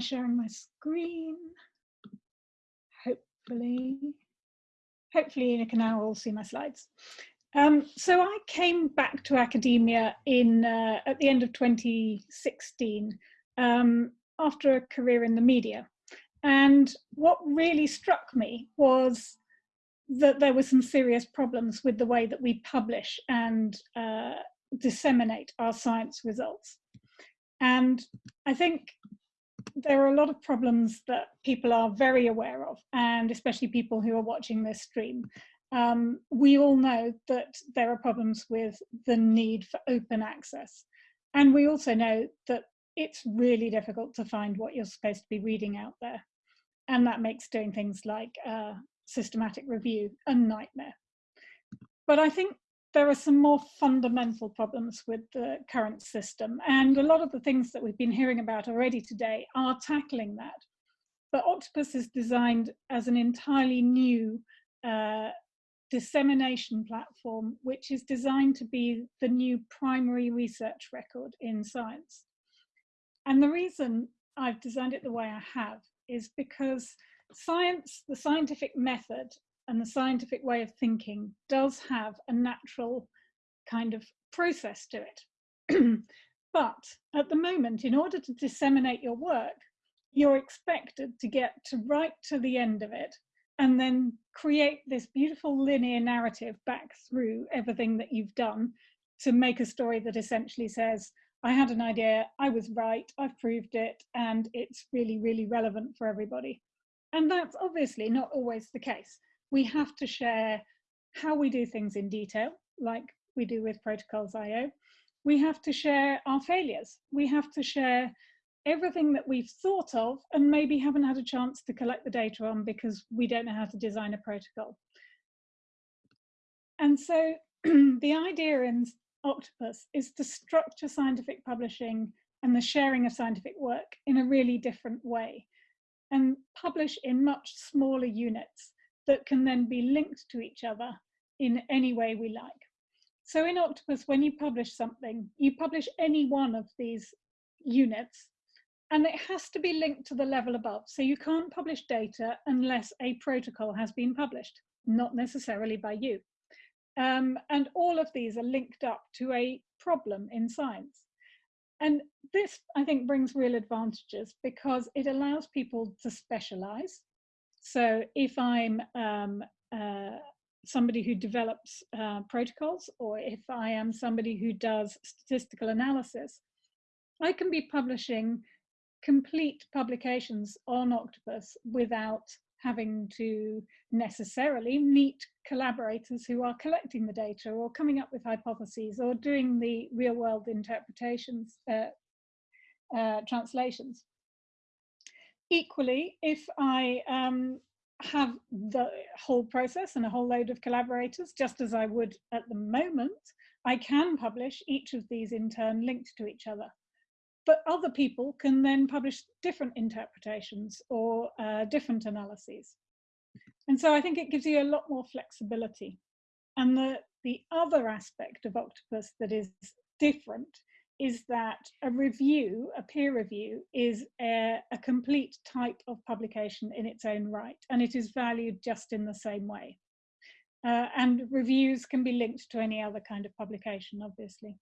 Try sharing my screen. Hopefully, hopefully you can now all see my slides. Um, so I came back to academia in uh, at the end of 2016 um, after a career in the media. And what really struck me was that there were some serious problems with the way that we publish and uh, disseminate our science results. And I think there are a lot of problems that people are very aware of, and especially people who are watching this stream. Um, we all know that there are problems with the need for open access. And we also know that it's really difficult to find what you're supposed to be reading out there. And that makes doing things like uh, systematic review a nightmare. But I think there are some more fundamental problems with the current system. And a lot of the things that we've been hearing about already today are tackling that. But Octopus is designed as an entirely new uh, dissemination platform, which is designed to be the new primary research record in science. And the reason I've designed it the way I have is because science, the scientific method and the scientific way of thinking does have a natural kind of process to it. but at the moment, in order to disseminate your work, you're expected to get to right to the end of it and then create this beautiful linear narrative back through everything that you've done to make a story that essentially says, I had an idea, I was right, I've proved it, and it's really, really relevant for everybody. And that's obviously not always the case we have to share how we do things in detail, like we do with Protocols IO. We have to share our failures. We have to share everything that we've thought of and maybe haven't had a chance to collect the data on because we don't know how to design a protocol. And so the idea in Octopus is to structure scientific publishing and the sharing of scientific work in a really different way and publish in much smaller units that can then be linked to each other in any way we like. So in Octopus, when you publish something, you publish any one of these units and it has to be linked to the level above. So you can't publish data unless a protocol has been published, not necessarily by you. Um, and all of these are linked up to a problem in science. And this, I think, brings real advantages because it allows people to specialize. So if I'm um, uh, somebody who develops uh, protocols or if I am somebody who does statistical analysis, I can be publishing complete publications on Octopus without having to necessarily meet collaborators who are collecting the data or coming up with hypotheses or doing the real world interpretations, uh, uh, translations. Equally, if I um, have the whole process and a whole load of collaborators, just as I would at the moment, I can publish each of these in turn linked to each other. But other people can then publish different interpretations or uh, different analyses. And so I think it gives you a lot more flexibility. And the, the other aspect of Octopus that is different is that a review, a peer review, is a, a, complete type of publication in its own right, and it is valued just in the same way. Uh, and reviews can be linked to any other kind of publication, obviously.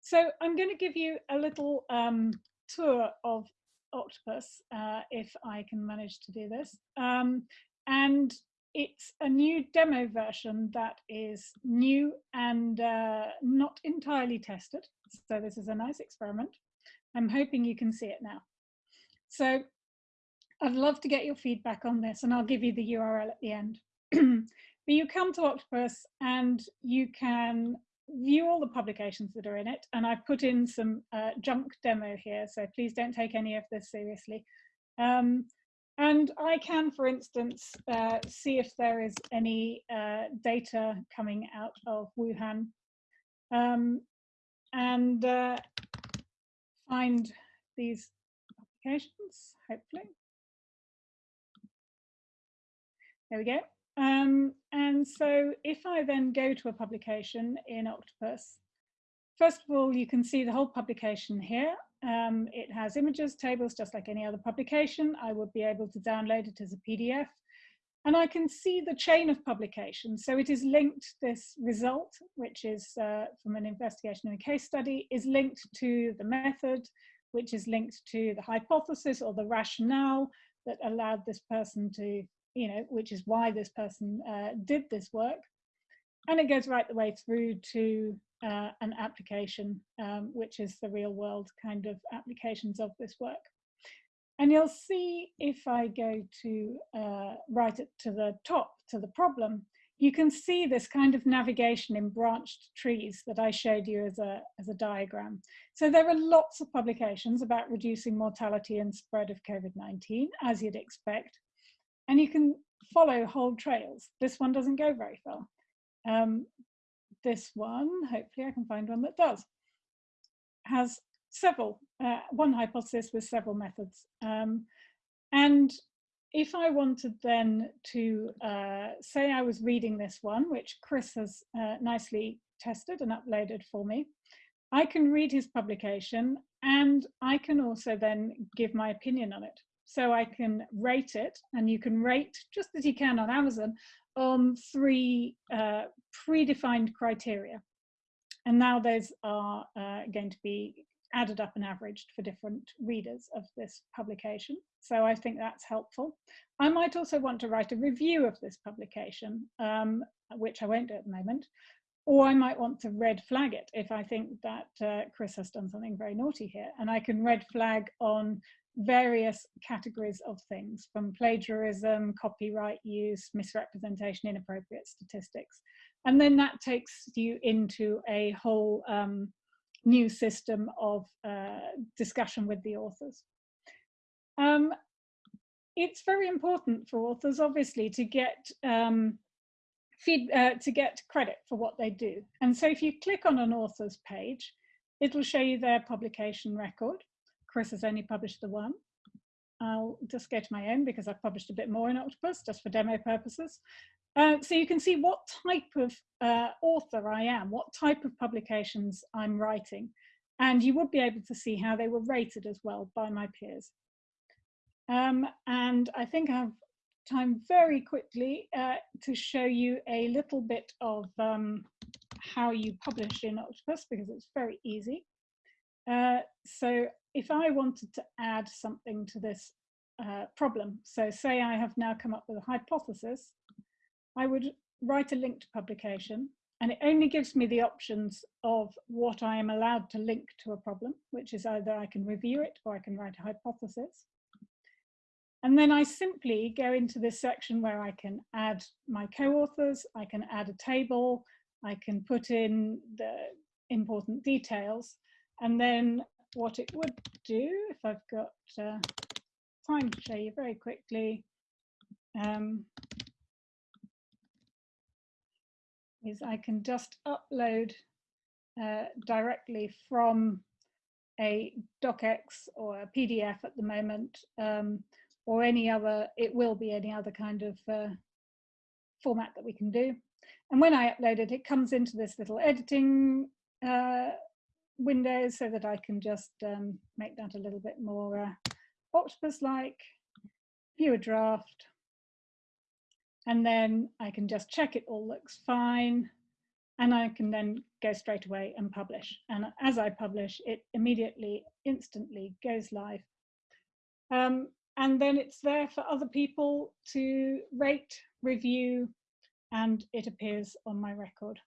So I'm going to give you a little um, tour of Octopus, uh, if I can manage to do this. Um, and it's a new demo version that is new and uh, not entirely tested. So this is a nice experiment. I'm hoping you can see it now. So I'd love to get your feedback on this and I'll give you the URL at the end. but you come to Octopus and you can view all the publications that are in it. And I've put in some uh, junk demo here, so please don't take any of this seriously. Um, and I can, for instance, uh, see if there is any uh, data coming out of Wuhan um, and uh, find these applications, hopefully. There we go. Um, and so if I then go to a publication in Octopus, first of all, you can see the whole publication here. Um, it has images, tables, just like any other publication. I would be able to download it as a PDF. And I can see the chain of publication. So it is linked, this result, which is uh, from an investigation in a case study, is linked to the method, which is linked to the hypothesis or the rationale that allowed this person to, you know, which is why this person uh, did this work. And it goes right the way through to uh, an application, um, which is the real world kind of applications of this work. And you'll see if I go to uh, right it to the top, to the problem, you can see this kind of navigation in branched trees that I showed you as a, as a diagram. So there are lots of publications about reducing mortality and spread of COVID-19, as you'd expect. And you can follow whole trails. This one doesn't go very far. Um, this one, hopefully I can find one that does, has several, uh, one hypothesis with several methods. Um, and if I wanted then to uh, say I was reading this one, which Chris has uh, nicely tested and uploaded for me, I can read his publication and I can also then give my opinion on it. So I can rate it and you can rate, just as you can on Amazon, on three uh, predefined criteria. And now those are uh, going to be added up and averaged for different readers of this publication. So I think that's helpful. I might also want to write a review of this publication, um, which I won't do at the moment, or I might want to red flag it if I think that uh, Chris has done something very naughty here. And I can red flag on various categories of things from plagiarism, copyright use, misrepresentation, inappropriate statistics. And then that takes you into a whole um, new system of uh, discussion with the authors. Um, it's very important for authors, obviously, to get um, feed, uh, to get credit for what they do. And so if you click on an author's page, it'll show you their publication record. Chris has only published the one. I'll just go to my own because I've published a bit more in Octopus just for demo purposes. Uh, so you can see what type of uh, author I am, what type of publications I'm writing. And you would be able to see how they were rated as well by my peers. Um, and I think I have time very quickly uh, to show you a little bit of um, how you publish in Octopus because it's very easy. Uh, so if I wanted to add something to this uh, problem, so say I have now come up with a hypothesis, I would write a link to publication and it only gives me the options of what I am allowed to link to a problem, which is either I can review it or I can write a hypothesis. And then I simply go into this section where I can add my co-authors, I can add a table, I can put in the important details. And then what it would do, if I've got uh, time to show you very quickly, um, is I can just upload uh, directly from a docx or a PDF at the moment, um, or any other, it will be any other kind of uh, format that we can do. And when I upload it, it comes into this little editing uh, window so that I can just um, make that a little bit more uh, octopus-like, view a draft, and then I can just check it all looks fine and I can then go straight away and publish. And as I publish, it immediately, instantly goes live. Um, and then it's there for other people to rate, review, and it appears on my record.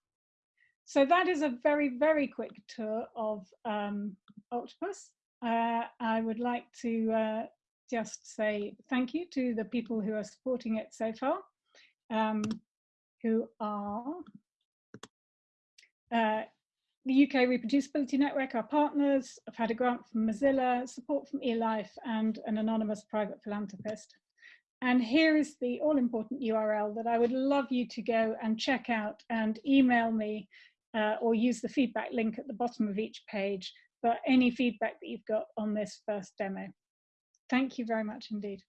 So that is a very, very quick tour of um, Octopus. Uh, I would like to uh, just say thank you to the people who are supporting it so far um, who are uh, the UK Reproducibility Network, our partners. I've had a grant from Mozilla, support from eLife, and an anonymous private philanthropist. And here is the all important URL that I would love you to go and check out and email me uh, or use the feedback link at the bottom of each page for any feedback that you've got on this first demo. Thank you very much indeed.